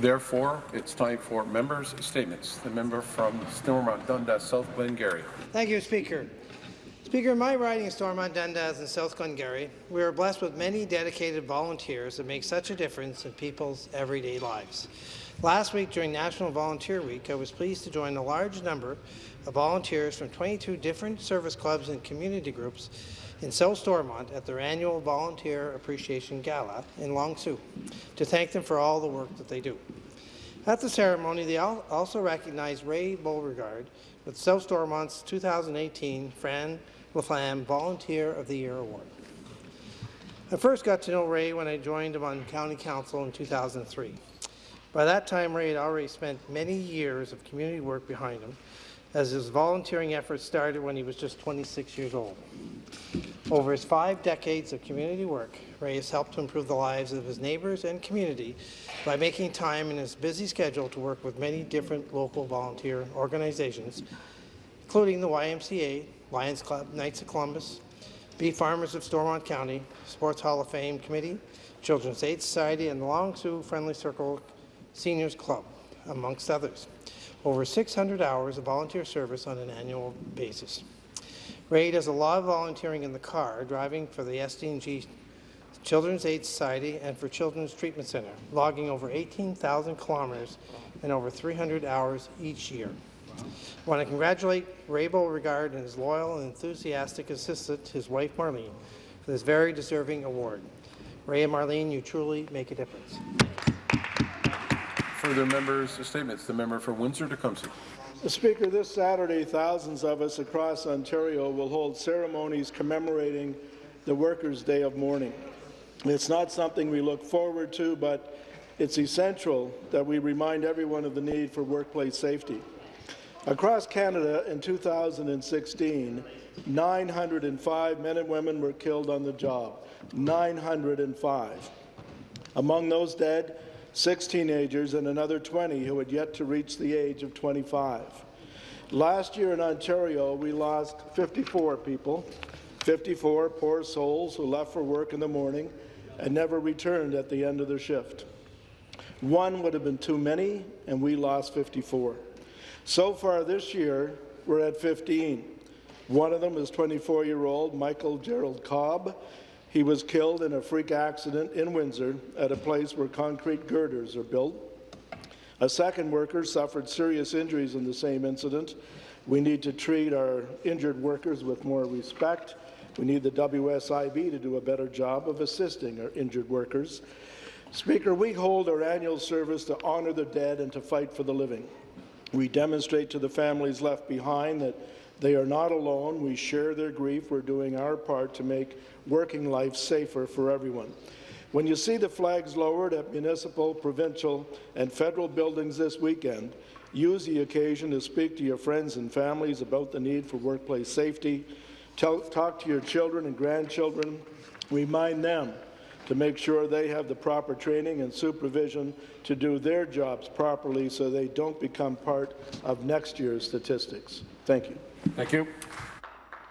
Therefore, it's time for members' statements. The member from Stormont Dundas South Glengarry. Thank you, Speaker. Speaker, in my riding of Stormont Dundas and South Glengarry, we are blessed with many dedicated volunteers that make such a difference in people's everyday lives. Last week, during National Volunteer Week, I was pleased to join a large number of volunteers from 22 different service clubs and community groups in South Stormont at their annual Volunteer Appreciation Gala in Long Sault to thank them for all the work that they do. At the ceremony, they also recognized Ray Beauregard with South Stormont's 2018 Fran LaFlamme Volunteer of the Year Award. I first got to know Ray when I joined him on County Council in 2003. By that time, Ray had already spent many years of community work behind him, as his volunteering efforts started when he was just 26 years old. Over his five decades of community work, Ray has helped to improve the lives of his neighbours and community by making time in his busy schedule to work with many different local volunteer organizations, including the YMCA, Lions Club, Knights of Columbus, Bee Farmers of Stormont County, Sports Hall of Fame Committee, Children's Aid Society, and the Long Sault Friendly Circle Seniors Club, amongst others. Over 600 hours of volunteer service on an annual basis. Ray does a lot of volunteering in the car, driving for the SDNG Children's Aid Society and for Children's Treatment Centre, logging over 18,000 kilometres and over 300 hours each year. I want to congratulate Ray Beauregard and his loyal and enthusiastic assistant, his wife Marlene, for this very deserving award. Ray and Marlene, you truly make a difference. Further members' statements. The member for Windsor-Tecumseh. Mr. Speaker, this Saturday, thousands of us across Ontario will hold ceremonies commemorating the Workers' Day of Mourning. It's not something we look forward to, but it's essential that we remind everyone of the need for workplace safety. Across Canada in 2016, 905 men and women were killed on the job. 905. Among those dead, six teenagers and another 20 who had yet to reach the age of 25. Last year in Ontario, we lost 54 people, 54 poor souls who left for work in the morning and never returned at the end of their shift. One would have been too many, and we lost 54. So far this year, we're at 15. One of them is 24-year-old Michael Gerald Cobb. He was killed in a freak accident in Windsor at a place where concrete girders are built. A second worker suffered serious injuries in the same incident. We need to treat our injured workers with more respect. We need the WSIB to do a better job of assisting our injured workers. Speaker, we hold our annual service to honour the dead and to fight for the living. We demonstrate to the families left behind that they are not alone. We share their grief. We're doing our part to make working life safer for everyone. When you see the flags lowered at municipal, provincial and federal buildings this weekend, use the occasion to speak to your friends and families about the need for workplace safety. Tell, talk to your children and grandchildren. Remind them to make sure they have the proper training and supervision to do their jobs properly so they don't become part of next year's statistics. Thank you. Thank you.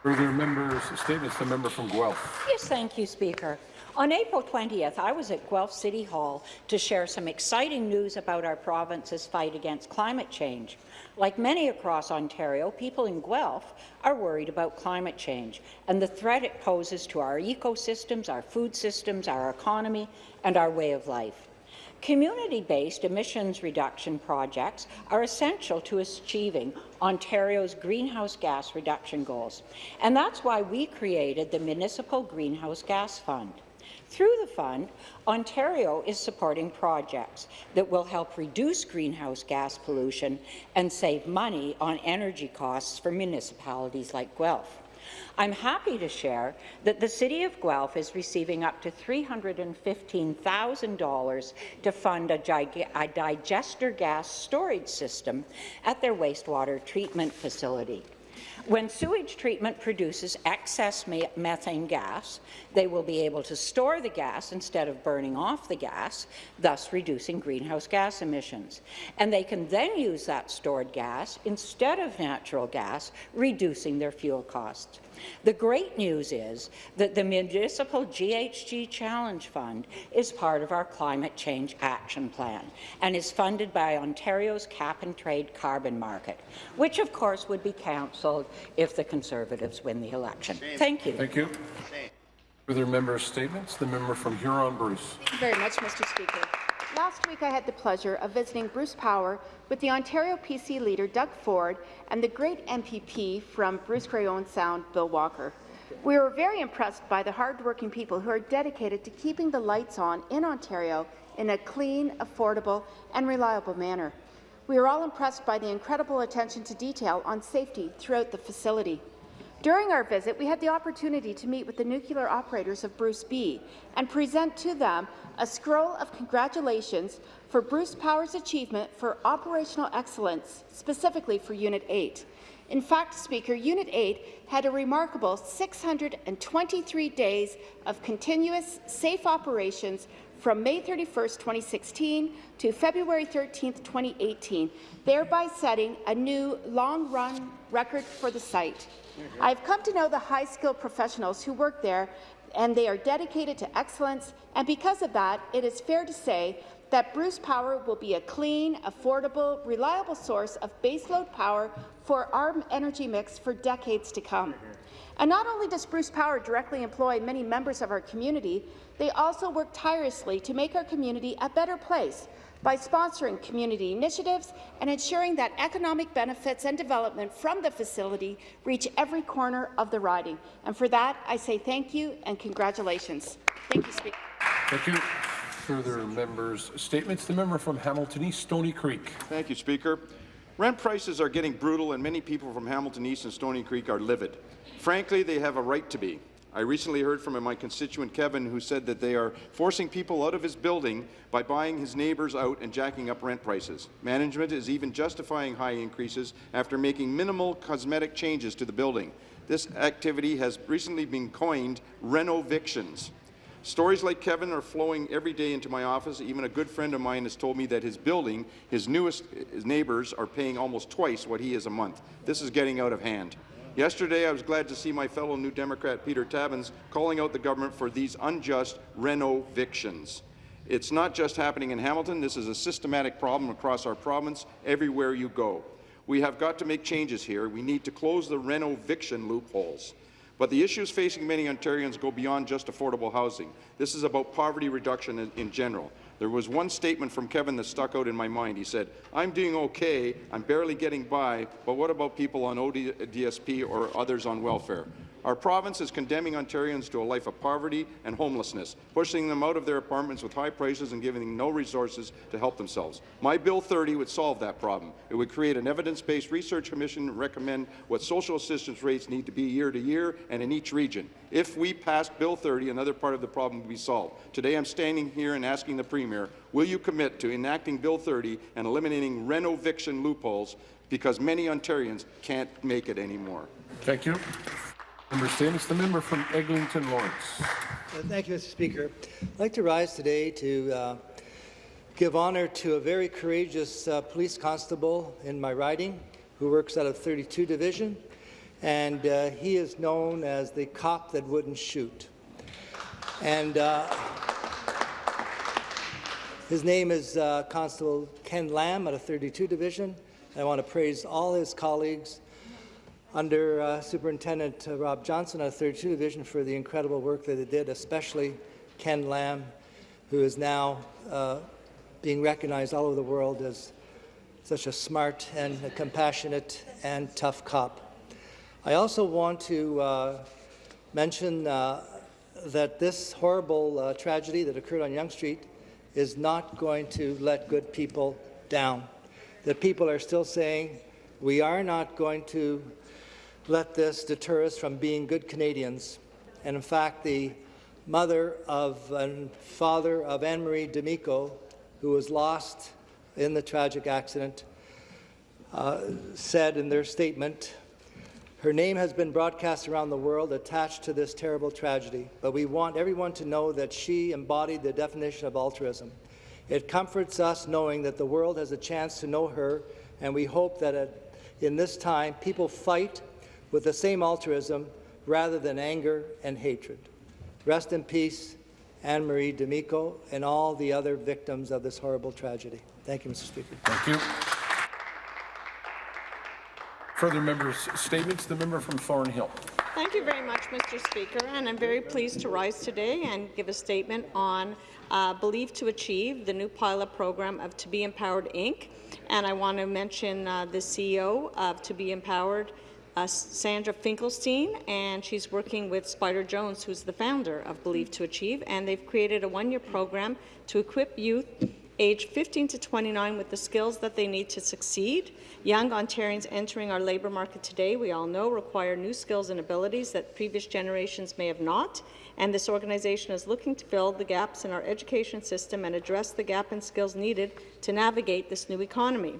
Further members' statements. The member from Guelph. Yes, thank you, Speaker. On April 20th, I was at Guelph City Hall to share some exciting news about our province's fight against climate change. Like many across Ontario, people in Guelph are worried about climate change and the threat it poses to our ecosystems, our food systems, our economy, and our way of life. Community-based emissions reduction projects are essential to achieving Ontario's greenhouse gas reduction goals, and that's why we created the Municipal Greenhouse Gas Fund. Through the fund, Ontario is supporting projects that will help reduce greenhouse gas pollution and save money on energy costs for municipalities like Guelph. I'm happy to share that the City of Guelph is receiving up to $315,000 to fund a, a digester gas storage system at their wastewater treatment facility. When sewage treatment produces excess methane gas, they will be able to store the gas instead of burning off the gas, thus reducing greenhouse gas emissions. And they can then use that stored gas instead of natural gas, reducing their fuel costs. The great news is that the Municipal GHG Challenge Fund is part of our Climate Change Action Plan and is funded by Ontario's cap-and-trade carbon market, which of course would be cancelled if the Conservatives win the election. Thank you. Thank you. Further member statements? The member from Huron-Bruce. Thank you very much, Mr. Speaker. Last week, I had the pleasure of visiting Bruce Power with the Ontario PC leader, Doug Ford, and the great MPP from Bruce Grey Owen Sound, Bill Walker. We were very impressed by the hardworking people who are dedicated to keeping the lights on in Ontario in a clean, affordable, and reliable manner. We are all impressed by the incredible attention to detail on safety throughout the facility. During our visit, we had the opportunity to meet with the nuclear operators of Bruce B and present to them a scroll of congratulations for Bruce Power's achievement for operational excellence, specifically for Unit 8. In fact, Speaker, Unit 8 had a remarkable 623 days of continuous, safe operations from May 31, 2016 to February 13, 2018, thereby setting a new long-run record for the site. I've come to know the high-skilled professionals who work there, and they are dedicated to excellence, and because of that, it is fair to say that Bruce Power will be a clean, affordable, reliable source of baseload power for our energy mix for decades to come. And not only does Bruce Power directly employ many members of our community, they also work tirelessly to make our community a better place by sponsoring community initiatives and ensuring that economic benefits and development from the facility reach every corner of the riding. And for that, I say thank you and congratulations. Thank you, Speaker. Thank you. Further members' statements. The member from Hamilton East, Stoney Creek. Thank you, Speaker. Rent prices are getting brutal, and many people from Hamilton East and Stoney Creek are livid. Frankly, they have a right to be. I recently heard from my constituent Kevin who said that they are forcing people out of his building by buying his neighbours out and jacking up rent prices. Management is even justifying high increases after making minimal cosmetic changes to the building. This activity has recently been coined renovictions. Stories like Kevin are flowing every day into my office. Even a good friend of mine has told me that his building, his newest his neighbours, are paying almost twice what he is a month. This is getting out of hand. Yesterday, I was glad to see my fellow New Democrat Peter Tabuns calling out the government for these unjust renovictions. It's not just happening in Hamilton. This is a systematic problem across our province, everywhere you go. We have got to make changes here. We need to close the renoviction loopholes. But the issues facing many Ontarians go beyond just affordable housing. This is about poverty reduction in, in, general. There was one statement from Kevin that stuck out in my mind. He said, I'm doing okay, I'm barely getting by, but what about people on ODSP or others on welfare? Our province is condemning Ontarians to a life of poverty and homelessness, pushing them out of their apartments with high prices and giving them no resources to help themselves. My Bill 30 would solve that problem. It would create an evidence-based research commission and recommend what social assistance rates need to be year to year and in each region. If we passed Bill 30, another part of the problem would be solved. Today I'm standing here and asking the Premier, will you commit to enacting Bill 30 and eliminating renoviction loopholes because many Ontarians can't make it anymore? Thank you. Member. The member from Eglinton Lawrence. Uh, thank you, Mr. Speaker. I'd like to rise today to uh, give honour to a very courageous uh, police constable in my riding who works out of 32 Division, and uh, he is known as the cop that wouldn't shoot. And uh, his name is uh, Constable Ken Lam out of 32 Division. I want to praise all his colleagues under uh, Superintendent uh, Rob Johnson of 32 Division for the incredible work that they did, especially Ken Lam, who is now uh, being recognized all over the world as such a smart and a compassionate and tough cop. I also want to uh, mention uh, that this horrible uh, tragedy that occurred on Yonge Street is not going to let good people down. The people are still saying, we are not going to let this deter us from being good Canadians. And in fact, the mother of and father of Anne-Marie D'Amico, who was lost in the tragic accident, uh, said in their statement, her name has been broadcast around the world attached to this terrible tragedy, but we want everyone to know that she embodied the definition of altruism. It comforts us knowing that the world has a chance to know her, and we hope that at, in this time people fight with the same altruism rather than anger and hatred. Rest in peace, Anne Marie D'Amico, and all the other victims of this horrible tragedy. Thank you, Mr. Speaker. Thank you. Further members' statements. The member from Thornhill. Thank you very much, Mr. Speaker, and I'm very pleased to rise today and give a statement on uh, Believe to Achieve, the new pilot program of To Be Empowered, Inc. And I want to mention uh, the CEO of To Be Empowered, uh, Sandra Finkelstein, and she's working with Spider Jones, who's the founder of Believe to Achieve, and they've created a one-year program to equip youth aged 15 to 29 with the skills that they need to succeed. Young Ontarians entering our labour market today, we all know, require new skills and abilities that previous generations may have not, and this organization is looking to fill the gaps in our education system and address the gap in skills needed to navigate this new economy.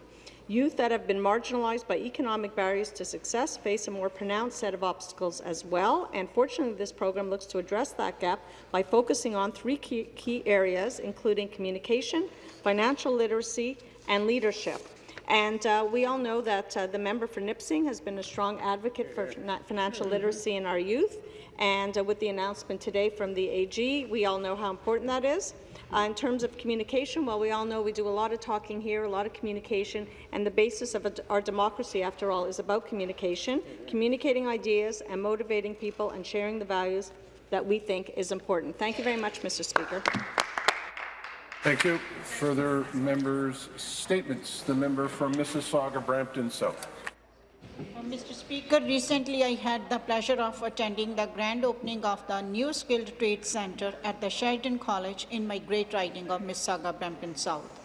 Youth that have been marginalized by economic barriers to success face a more pronounced set of obstacles as well, and fortunately this program looks to address that gap by focusing on three key, key areas, including communication, financial literacy, and leadership. And uh, we all know that uh, the member for Nipissing has been a strong advocate for financial literacy in our youth, and uh, with the announcement today from the AG, we all know how important that is. Uh, in terms of communication, well, we all know we do a lot of talking here, a lot of communication, and the basis of our democracy, after all, is about communication, communicating ideas and motivating people and sharing the values that we think is important. Thank you very much, Mr. Speaker. Thank you. Further members' statements. The member from Mississauga, Brampton South. Uh, Mr. Speaker, recently I had the pleasure of attending the grand opening of the new Skilled Trades Centre at the Sheridan College in my great riding of Mississauga, Brampton South.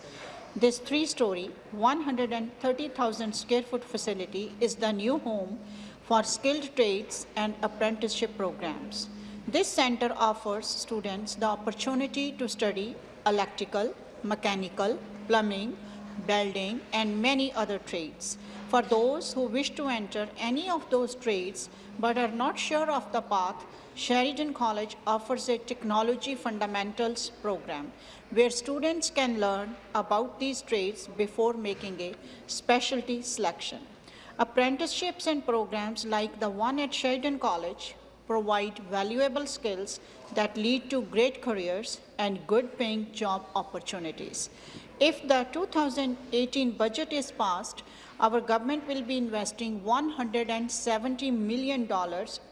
This three-story, 130,000 square foot facility is the new home for skilled trades and apprenticeship programs. This centre offers students the opportunity to study electrical, mechanical, plumbing, welding, and many other trades. For those who wish to enter any of those trades but are not sure of the path, Sheridan College offers a Technology Fundamentals program where students can learn about these trades before making a specialty selection. Apprenticeships and programs like the one at Sheridan College provide valuable skills that lead to great careers and good-paying job opportunities. If the 2018 budget is passed, our government will be investing $170 million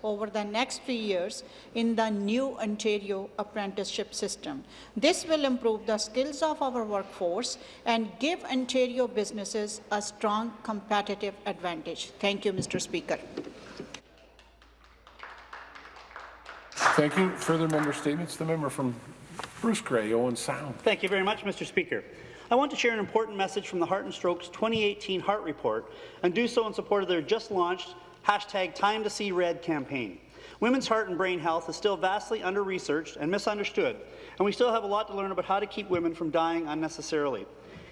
over the next three years in the new Ontario apprenticeship system. This will improve the skills of our workforce and give Ontario businesses a strong competitive advantage. Thank you, Mr. Speaker. Thank you. Further member statements. The member from Bruce Grey, Owen Sound. Thank you very much, Mr. Speaker. I want to share an important message from the Heart and Strokes 2018 Heart Report and do so in support of their just launched hashtag Time to See Red campaign. Women's heart and brain health is still vastly under-researched and misunderstood, and we still have a lot to learn about how to keep women from dying unnecessarily.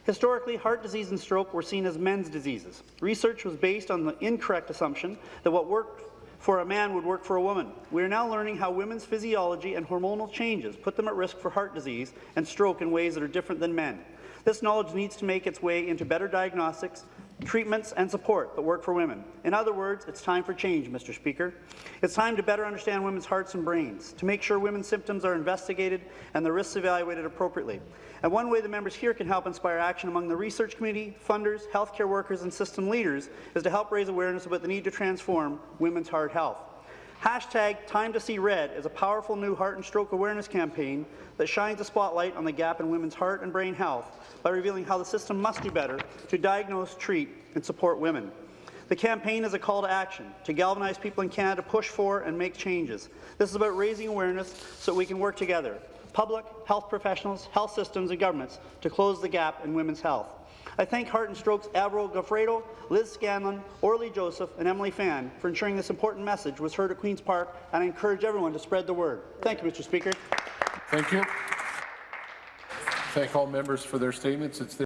Historically, heart disease and stroke were seen as men's diseases. Research was based on the incorrect assumption that what worked for a man would work for a woman. We are now learning how women's physiology and hormonal changes put them at risk for heart disease and stroke in ways that are different than men. This knowledge needs to make its way into better diagnostics, treatments and support that work for women. In other words, it's time for change, Mr. Speaker. It's time to better understand women's hearts and brains, to make sure women's symptoms are investigated and the risks evaluated appropriately. And one way the members here can help inspire action among the research community, funders, healthcare workers and system leaders is to help raise awareness about the need to transform women's heart health. Hashtag Time to See Red is a powerful new heart and stroke awareness campaign that shines a spotlight on the gap in women's heart and brain health by revealing how the system must do better to diagnose, treat and support women. The campaign is a call to action to galvanize people in Canada to push for and make changes. This is about raising awareness so we can work together, public, health professionals, health systems and governments, to close the gap in women's health. I thank Heart and Stroke's Avril Goffredo, Liz Scanlon, Orly Joseph, and Emily Fan for ensuring this important message was heard at Queen's Park, and I encourage everyone to spread the word. Thank you, Mr. Speaker. Thank you. Thank all members for their statements. It's